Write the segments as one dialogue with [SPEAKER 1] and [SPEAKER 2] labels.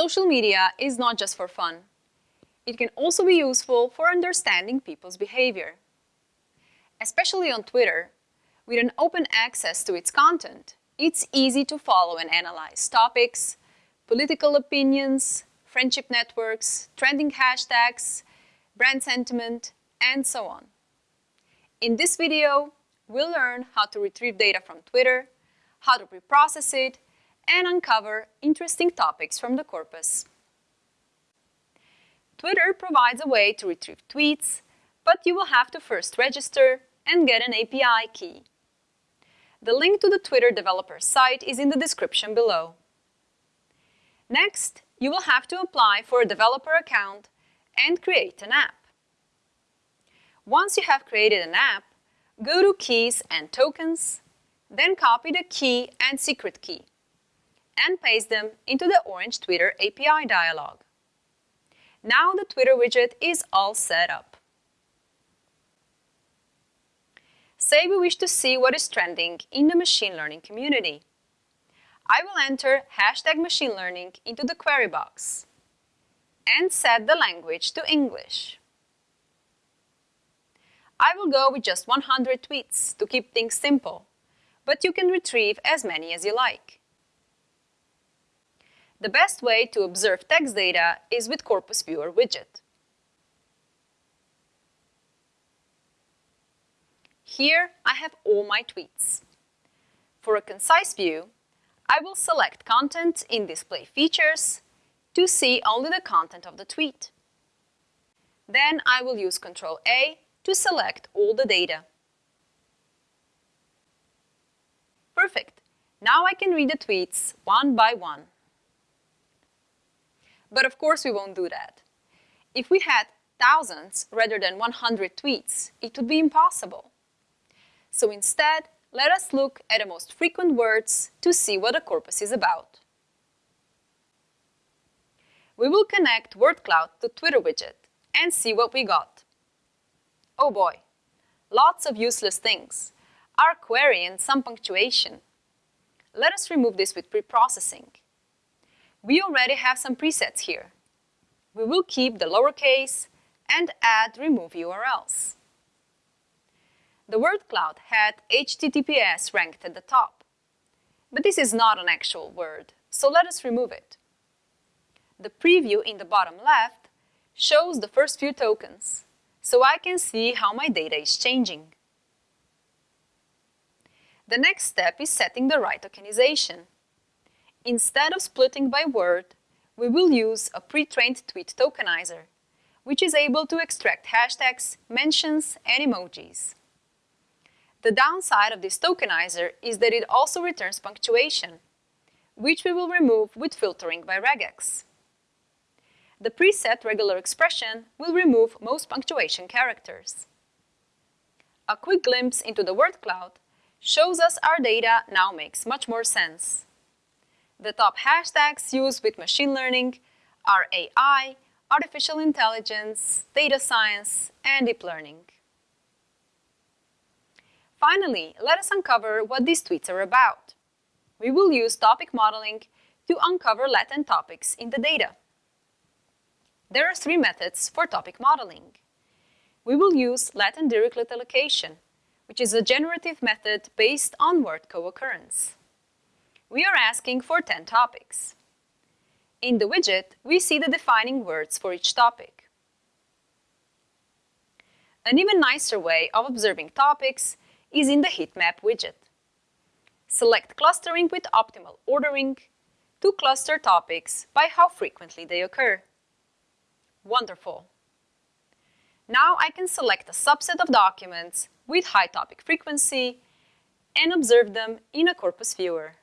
[SPEAKER 1] Social media is not just for fun. It can also be useful for understanding people's behavior. Especially on Twitter, with an open access to its content, it's easy to follow and analyze topics, political opinions, friendship networks, trending hashtags, brand sentiment, and so on. In this video, we'll learn how to retrieve data from Twitter, how to preprocess it, and uncover interesting topics from the corpus. Twitter provides a way to retrieve tweets, but you will have to first register and get an API key. The link to the Twitter developer site is in the description below. Next, you will have to apply for a developer account and create an app. Once you have created an app, go to Keys and Tokens, then copy the key and secret key, and paste them into the orange Twitter API dialog. Now the Twitter widget is all set up. Say we wish to see what is trending in the machine learning community. I will enter hashtag machine learning into the query box and set the language to English. I will go with just 100 tweets to keep things simple, but you can retrieve as many as you like. The best way to observe text data is with Corpus Viewer widget. Here I have all my tweets. For a concise view, I will select Content in Display Features to see only the content of the tweet. Then I will use Ctrl A to select all the data. Perfect. Now I can read the tweets one by one. But of course we won't do that. If we had thousands rather than 100 tweets, it would be impossible. So instead, let us look at the most frequent words to see what a corpus is about. We will connect WordCloud to Twitter widget and see what we got. Oh boy, lots of useless things. Our query and some punctuation. Let us remove this with preprocessing. We already have some presets here. We will keep the lowercase and add remove URLs. The word cloud had HTTPS ranked at the top. But this is not an actual word, so let us remove it. The preview in the bottom left shows the first few tokens, so I can see how my data is changing. The next step is setting the right tokenization. Instead of splitting by word, we will use a pre-trained tweet tokenizer, which is able to extract hashtags, mentions, and emojis. The downside of this tokenizer is that it also returns punctuation, which we will remove with filtering by regex. The preset regular expression will remove most punctuation characters. A quick glimpse into the word cloud shows us our data now makes much more sense. The top hashtags used with machine learning are AI, artificial intelligence, data science, and deep learning. Finally, let us uncover what these tweets are about. We will use topic modeling to uncover latent topics in the data. There are three methods for topic modeling. We will use latent dirichlet allocation, which is a generative method based on word co-occurrence we are asking for 10 topics. In the widget, we see the defining words for each topic. An even nicer way of observing topics is in the heat map widget. Select clustering with optimal ordering to cluster topics by how frequently they occur. Wonderful! Now I can select a subset of documents with high topic frequency and observe them in a corpus viewer.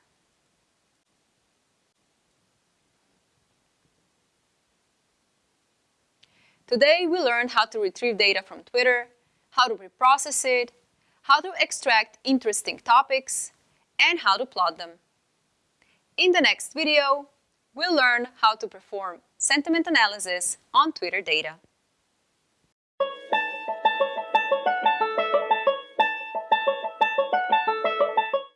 [SPEAKER 1] Today we learned how to retrieve data from Twitter, how to preprocess it, how to extract interesting topics, and how to plot them. In the next video, we'll learn how to perform sentiment analysis on Twitter data.